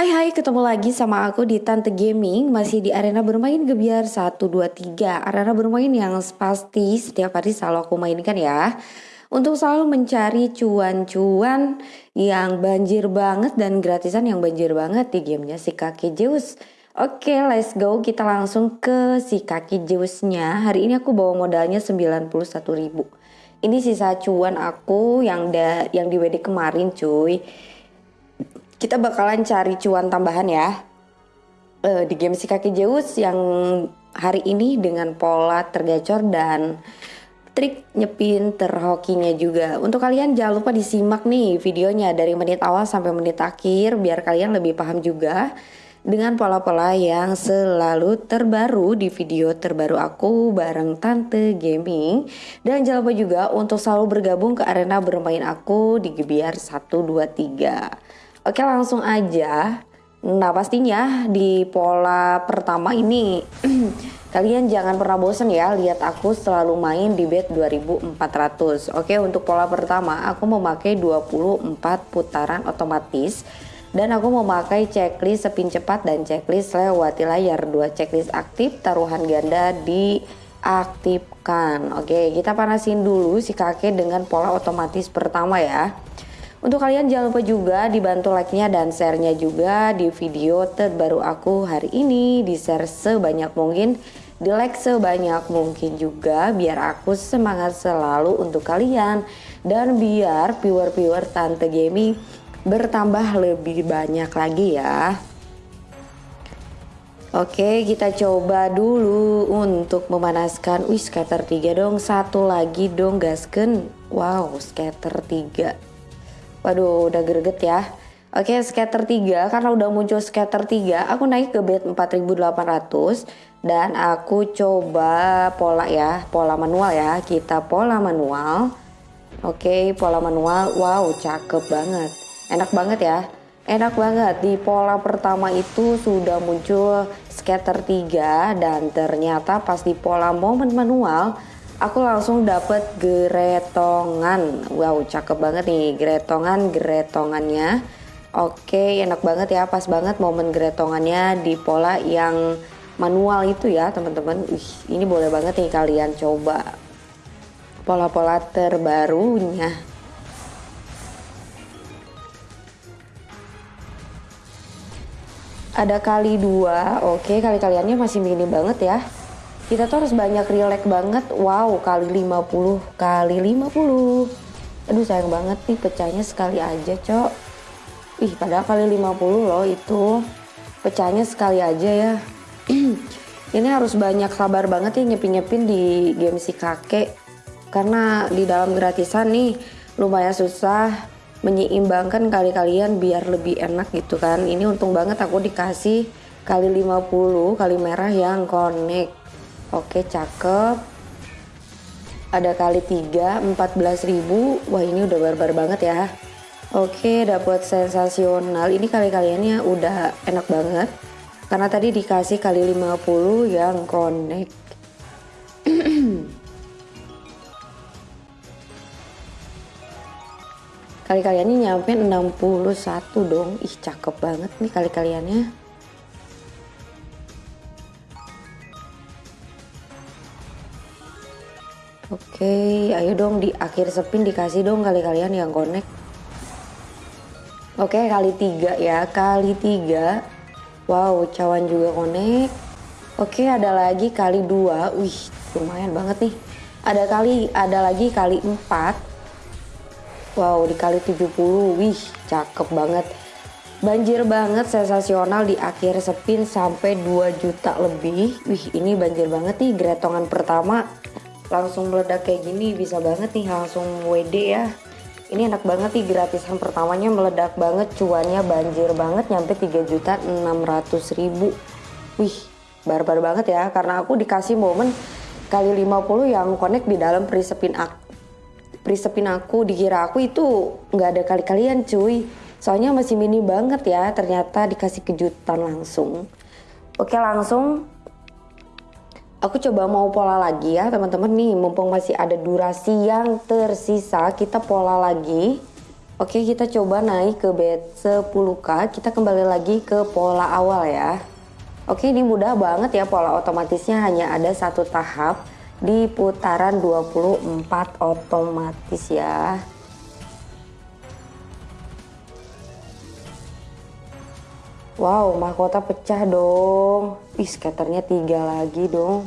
Hai hai ketemu lagi sama aku di Tante Gaming. Masih di arena bermain gebiar 1, 2, 3 Arena bermain yang pasti setiap hari selalu aku mainkan ya. Untuk selalu mencari cuan-cuan yang banjir banget dan gratisan yang banjir banget di gamenya si kaki Zeus Oke let's go. Kita langsung ke si kaki Zeusnya Hari ini aku bawa modalnya 91 ribu. Ini sisa cuan aku yang, da, yang di WD kemarin cuy kita bakalan cari cuan tambahan ya uh, di game si kaki Zeus yang hari ini dengan pola tergacor dan trik nyepin terhokinya juga. Untuk kalian jangan lupa disimak nih videonya dari menit awal sampai menit akhir biar kalian lebih paham juga dengan pola-pola yang selalu terbaru di video terbaru aku bareng Tante Gaming dan jangan lupa juga untuk selalu bergabung ke arena bermain aku di Gebiar 123. Oke langsung aja. Nah pastinya di pola pertama ini kalian jangan pernah bosan ya lihat aku selalu main di bet 2400. Oke untuk pola pertama aku memakai 24 putaran otomatis dan aku memakai checklist spin cepat dan checklist lewati layar dua checklist aktif taruhan ganda diaktifkan. Oke kita panasin dulu si kakek dengan pola otomatis pertama ya. Untuk kalian jangan lupa juga dibantu like-nya dan share-nya juga di video terbaru aku hari ini. Di share sebanyak mungkin, di like sebanyak mungkin juga biar aku semangat selalu untuk kalian. Dan biar viewer-viewer Tante Gaming bertambah lebih banyak lagi ya. Oke kita coba dulu untuk memanaskan Wih scatter 3 dong Satu lagi dong gasken Wow scatter 3 Waduh udah greget ya. Oke scatter 3 karena udah muncul scatter 3 aku naik ke bed 4800 dan aku coba pola ya pola manual ya. Kita pola manual. Oke pola manual wow cakep banget. Enak banget ya. Enak banget. Di pola pertama itu sudah muncul scatter 3 dan ternyata pas di pola momen manual aku langsung dapet geretongan. Wow cakep banget nih geretongan geretongannya. Oke enak banget ya pas banget momen geretongannya di pola yang manual itu ya teman-teman. Ini boleh banget nih kalian coba. Pola-pola terbarunya. Ada kali dua. Oke kali kaliannya masih minim banget ya kita tuh harus banyak relax banget. Wow kali 50 kali 50 aduh sayang banget nih pecahnya sekali aja cok. Ih padahal kali 50 loh itu. Pecahnya sekali aja ya. Ini harus banyak sabar banget ya nyepin-nyepin di game si kakek. Karena di dalam gratisan nih lumayan susah menyeimbangkan kali kalian biar lebih enak gitu kan. Ini untung banget aku dikasih kali 50 kali merah yang connect Oke cakep. Ada kali 3 14.000 Wah ini udah barbar banget ya. Oke dapat sensasional. Ini kali-kaliannya udah enak banget. Karena tadi dikasih kali 50 yang connect. Kali-kaliannya nyampe 61 dong. Ih cakep banget nih kali-kaliannya Oke, ayo dong di akhir spin dikasih dong kali kalian yang connect. Oke, kali tiga ya, kali tiga. Wow, cawan juga connect. Oke, ada lagi kali dua. Wih, lumayan banget nih. Ada kali, ada lagi kali empat. Wow, dikali 70. Wih, cakep banget. Banjir banget, sensasional di akhir spin sampai 2 juta lebih. Wih, ini banjir banget nih gretongan pertama langsung meledak kayak gini bisa banget nih langsung WD ya. Ini enak banget nih gratisan pertamanya meledak banget cuannya banjir banget nyampe 3 juta 600 ribu. Wih barbar banget ya karena aku dikasih momen kali 50 yang connect di dalam prisepin aku prisepin aku dikira aku itu nggak ada kali-kalian cuy. Soalnya masih mini banget ya ternyata dikasih kejutan langsung. Oke langsung Aku coba mau pola lagi ya teman-teman. Nih mumpung masih ada durasi yang tersisa kita pola lagi. Oke kita coba naik ke bed 10k Kita kembali lagi ke pola awal ya. Oke ini mudah banget ya pola otomatisnya. Hanya ada satu tahap Di putaran 24 otomatis ya Wow mahkota pecah dong. Ih skaternya tiga lagi dong.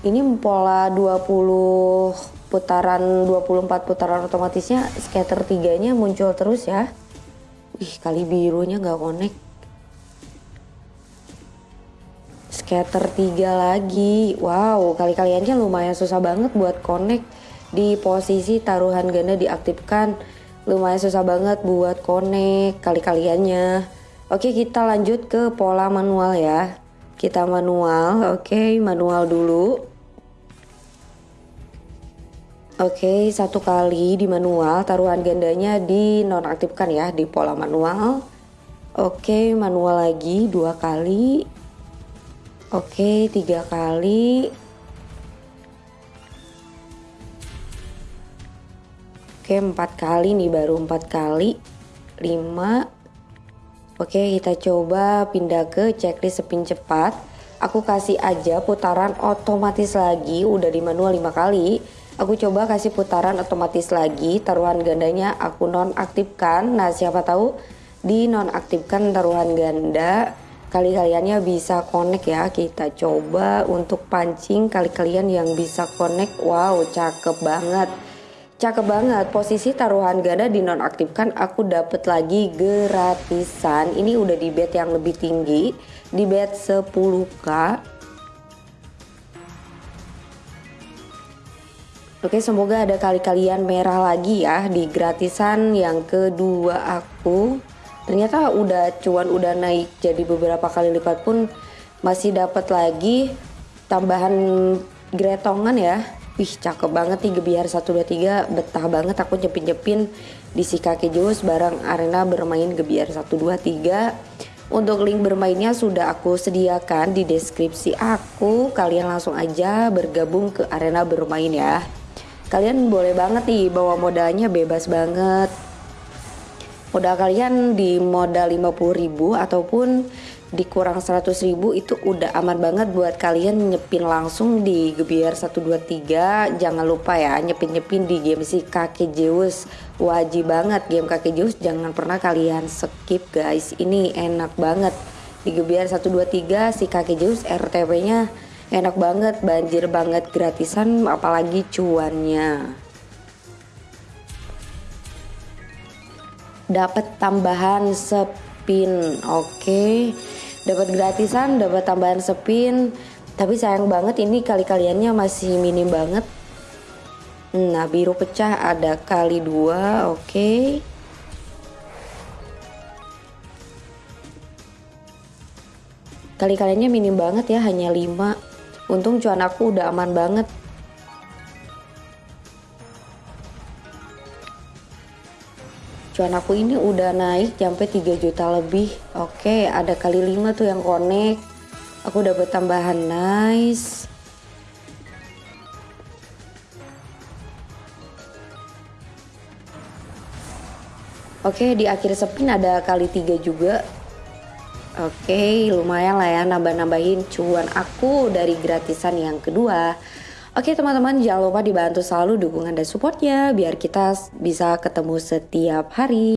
Ini pola 20 putaran 24 putaran otomatisnya scatter tiganya muncul terus ya. Wih kali birunya gak connect Scatter 3 lagi. Wow kali-kaliannya lumayan susah banget buat connect Di posisi taruhan ganda diaktifkan. Lumayan susah banget buat connect kali-kaliannya. Oke kita lanjut ke pola manual ya. Kita manual oke manual dulu. Oke, satu kali di manual, taruhan gandanya di nonaktifkan ya di pola manual. Oke, manual lagi dua kali. Oke, tiga kali. Oke, empat kali nih baru empat kali. Lima. Oke, kita coba pindah ke checklist spin cepat. Aku kasih aja putaran otomatis lagi, udah di manual lima kali Aku coba kasih putaran otomatis lagi, taruhan gandanya aku nonaktifkan. Nah, siapa tahu di nonaktifkan taruhan ganda kali-kaliannya bisa connect ya. Kita coba untuk pancing kali-kalian yang bisa connect. Wow, cakep banget. Cakep banget. Posisi taruhan ganda di nonaktifkan aku dapat lagi gratisan. Ini udah di bet yang lebih tinggi, di bet 10k Oke semoga ada kali kalian merah lagi ya di gratisan yang kedua aku Ternyata udah cuan udah naik jadi beberapa kali lipat pun masih dapat lagi tambahan gretongan ya. Wih cakep banget nih Gebiar 123 betah banget aku nyepin-nyepin di si kaki jus bareng arena bermain Gebiar 123 untuk link bermainnya sudah aku sediakan di deskripsi aku. Kalian langsung aja bergabung ke arena bermain ya. Kalian boleh banget nih bawa modalnya bebas banget modal kalian di modal 50.000 ataupun dikurang 100.000 itu udah aman banget buat kalian nyepin langsung di Gebiar 123 jangan lupa ya nyepin-nyepin di game si kakek Zeus. Wajib banget game kakek Zeus jangan pernah kalian skip guys. Ini enak banget. Di Gebiar 123 si kakek Zeus RTW nya enak banget banjir banget gratisan apalagi cuannya dapat tambahan spin oke okay. dapat gratisan dapat tambahan spin tapi sayang banget ini kali kaliannya masih minim banget nah biru pecah ada kali dua oke okay. kali kaliannya minim banget ya hanya 5 Untung cuan aku udah aman banget. Cuan aku ini udah naik sampai 3 juta lebih. Oke, ada kali 5 tuh yang connect. Aku dapat tambahan nice. Oke, di akhir spin ada kali 3 juga. Oke, lumayan lah ya nambah-nambahin cuan aku dari gratisan yang kedua. Oke teman-teman jangan lupa dibantu selalu dukungan dan supportnya biar kita bisa ketemu setiap hari.